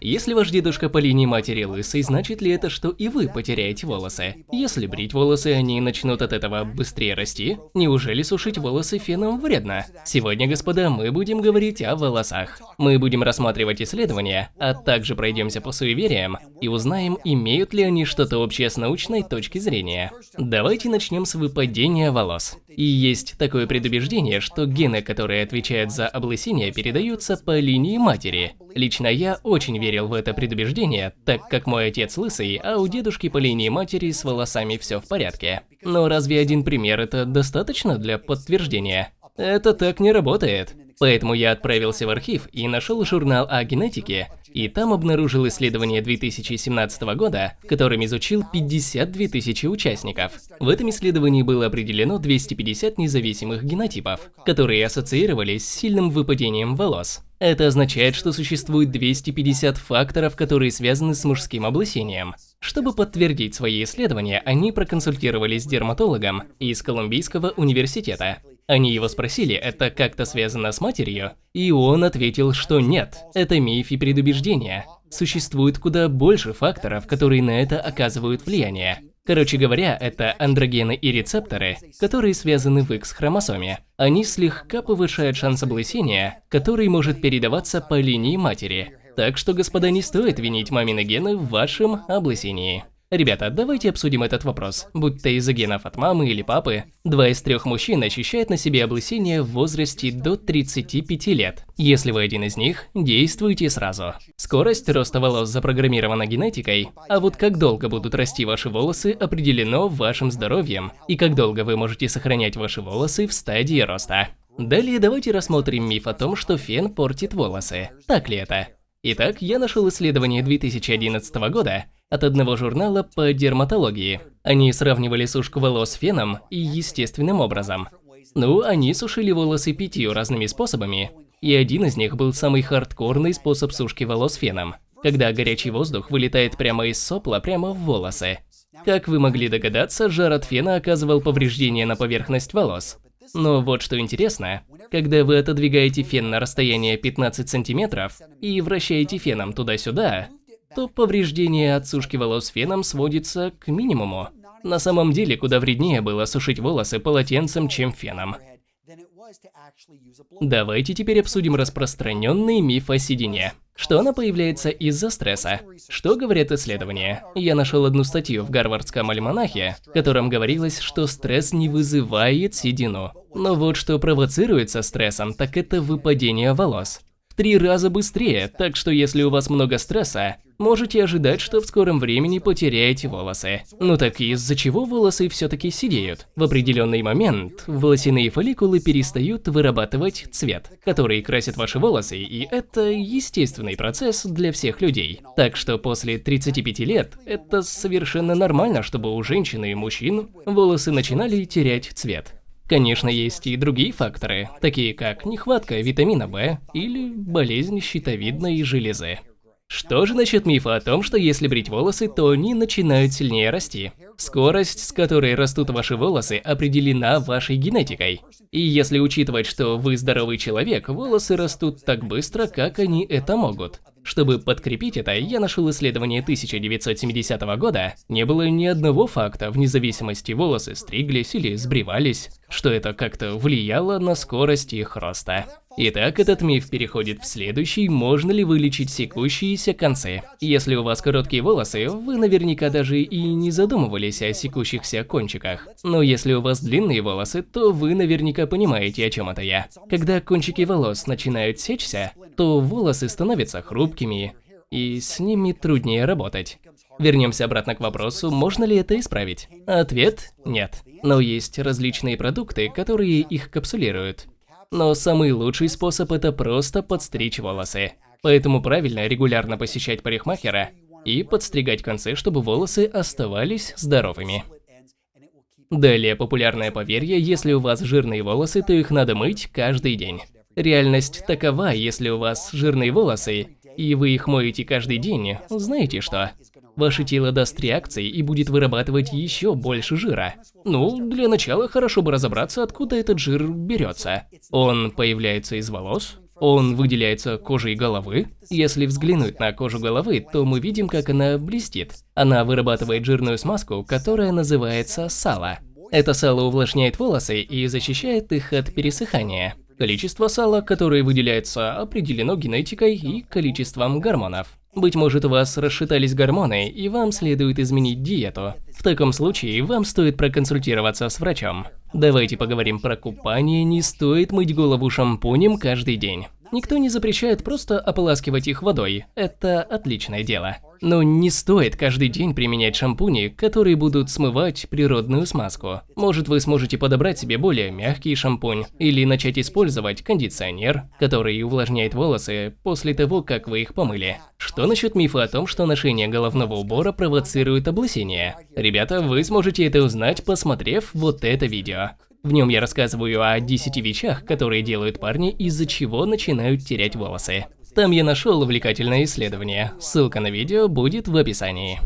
Если ваш дедушка по линии матери лысый, значит ли это, что и вы потеряете волосы? Если брить волосы, они начнут от этого быстрее расти? Неужели сушить волосы феном вредно? Сегодня, господа, мы будем говорить о волосах. Мы будем рассматривать исследования, а также пройдемся по суевериям и узнаем, имеют ли они что-то общее с научной точки зрения. Давайте начнем с выпадения волос. И есть такое предубеждение, что гены, которые отвечают за облысение, передаются по линии матери. Лично я очень верил в это предубеждение, так как мой отец лысый, а у дедушки по линии матери с волосами все в порядке. Но разве один пример это достаточно для подтверждения? Это так не работает. Поэтому я отправился в архив и нашел журнал о генетике, и там обнаружил исследование 2017 года, которым изучил 52 тысячи участников. В этом исследовании было определено 250 независимых генотипов, которые ассоциировались с сильным выпадением волос. Это означает, что существует 250 факторов, которые связаны с мужским облысением. Чтобы подтвердить свои исследования, они проконсультировались с дерматологом из Колумбийского университета. Они его спросили, это как-то связано с матерью, и он ответил, что нет, это миф и предубеждение. Существует куда больше факторов, которые на это оказывают влияние. Короче говоря, это андрогены и рецепторы, которые связаны в X-хромосоме. Они слегка повышают шанс облысения, который может передаваться по линии матери. Так что, господа, не стоит винить мамины гены в вашем облысении. Ребята, давайте обсудим этот вопрос. Будь то из-за генов от мамы или папы, два из трех мужчин ощущают на себе облысение в возрасте до 35 лет. Если вы один из них, действуйте сразу. Скорость роста волос запрограммирована генетикой, а вот как долго будут расти ваши волосы определено вашим здоровьем, и как долго вы можете сохранять ваши волосы в стадии роста. Далее давайте рассмотрим миф о том, что фен портит волосы. Так ли это? Итак, я нашел исследование 2011 года, от одного журнала по дерматологии. Они сравнивали сушку волос феном и естественным образом. Ну, они сушили волосы пятью разными способами, и один из них был самый хардкорный способ сушки волос феном, когда горячий воздух вылетает прямо из сопла прямо в волосы. Как вы могли догадаться, жар от фена оказывал повреждение на поверхность волос. Но вот что интересно, когда вы отодвигаете фен на расстояние 15 сантиметров и вращаете феном туда-сюда, то повреждение от сушки волос феном сводится к минимуму. На самом деле, куда вреднее было сушить волосы полотенцем, чем феном. Давайте теперь обсудим распространенный миф о седине. Что она появляется из-за стресса? Что говорят исследования? Я нашел одну статью в Гарвардском альманахе, в котором говорилось, что стресс не вызывает седину. Но вот что провоцируется стрессом, так это выпадение волос три раза быстрее, так что если у вас много стресса, можете ожидать, что в скором времени потеряете волосы. Ну так из-за чего волосы все-таки сидеют? В определенный момент волосяные фолликулы перестают вырабатывать цвет, который красит ваши волосы, и это естественный процесс для всех людей. Так что после 35 лет это совершенно нормально, чтобы у женщин и мужчин волосы начинали терять цвет. Конечно, есть и другие факторы, такие как нехватка витамина В или болезнь щитовидной железы. Что же насчет мифа о том, что если брить волосы, то они начинают сильнее расти? Скорость, с которой растут ваши волосы, определена вашей генетикой. И если учитывать, что вы здоровый человек, волосы растут так быстро, как они это могут. Чтобы подкрепить это, я нашел исследование 1970 года. Не было ни одного факта, вне зависимости волосы стриглись или сбривались, что это как-то влияло на скорость их роста. Итак, этот миф переходит в следующий, можно ли вылечить секущиеся концы. Если у вас короткие волосы, вы наверняка даже и не задумывались о секущихся кончиках. Но если у вас длинные волосы, то вы наверняка понимаете, о чем это я. Когда кончики волос начинают сечься, то волосы становятся хрупкими, и с ними труднее работать. Вернемся обратно к вопросу, можно ли это исправить? Ответ – нет. Но есть различные продукты, которые их капсулируют. Но самый лучший способ это просто подстричь волосы. Поэтому правильно регулярно посещать парикмахера и подстригать концы, чтобы волосы оставались здоровыми. Далее популярное поверье, если у вас жирные волосы, то их надо мыть каждый день. Реальность такова, если у вас жирные волосы, и вы их моете каждый день, знаете что? Ваше тело даст реакции и будет вырабатывать еще больше жира. Ну, для начала хорошо бы разобраться, откуда этот жир берется. Он появляется из волос? Он выделяется кожей головы. Если взглянуть на кожу головы, то мы видим, как она блестит. Она вырабатывает жирную смазку, которая называется сало. Это сало увлажняет волосы и защищает их от пересыхания. Количество сала, которое выделяется, определено генетикой и количеством гормонов. Быть может, у вас расшатались гормоны, и вам следует изменить диету. В таком случае, вам стоит проконсультироваться с врачом. Давайте поговорим про купание, не стоит мыть голову шампунем каждый день. Никто не запрещает просто ополаскивать их водой, это отличное дело. Но не стоит каждый день применять шампуни, которые будут смывать природную смазку. Может вы сможете подобрать себе более мягкий шампунь, или начать использовать кондиционер, который увлажняет волосы после того, как вы их помыли. Что насчет мифа о том, что ношение головного убора провоцирует облысение? Ребята, вы сможете это узнать, посмотрев вот это видео. В нем я рассказываю о 10 вещах, которые делают парни, из-за чего начинают терять волосы. Там я нашел увлекательное исследование, ссылка на видео будет в описании.